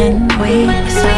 And we